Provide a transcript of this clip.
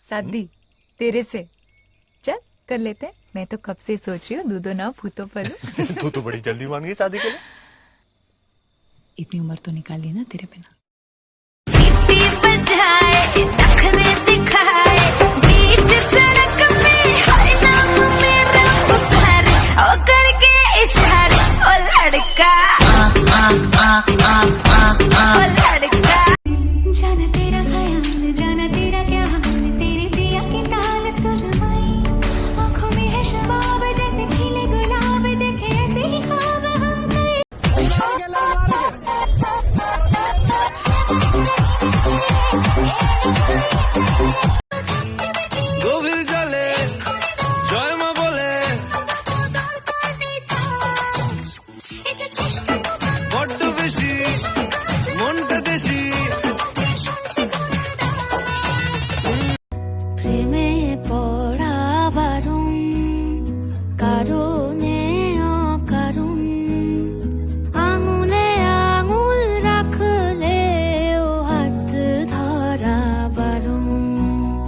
शादी तेरे से। चल कर लेते हैं। मैं तो कब से सोच रही हूँ दूधो ना भूतो पर तू तो बड़ी जल्दी मान गई शादी के लिए। इतनी उम्र तो निकाल ली ना तेरे बिना। What do we see? প্রেমে পড়া বারণ কারণ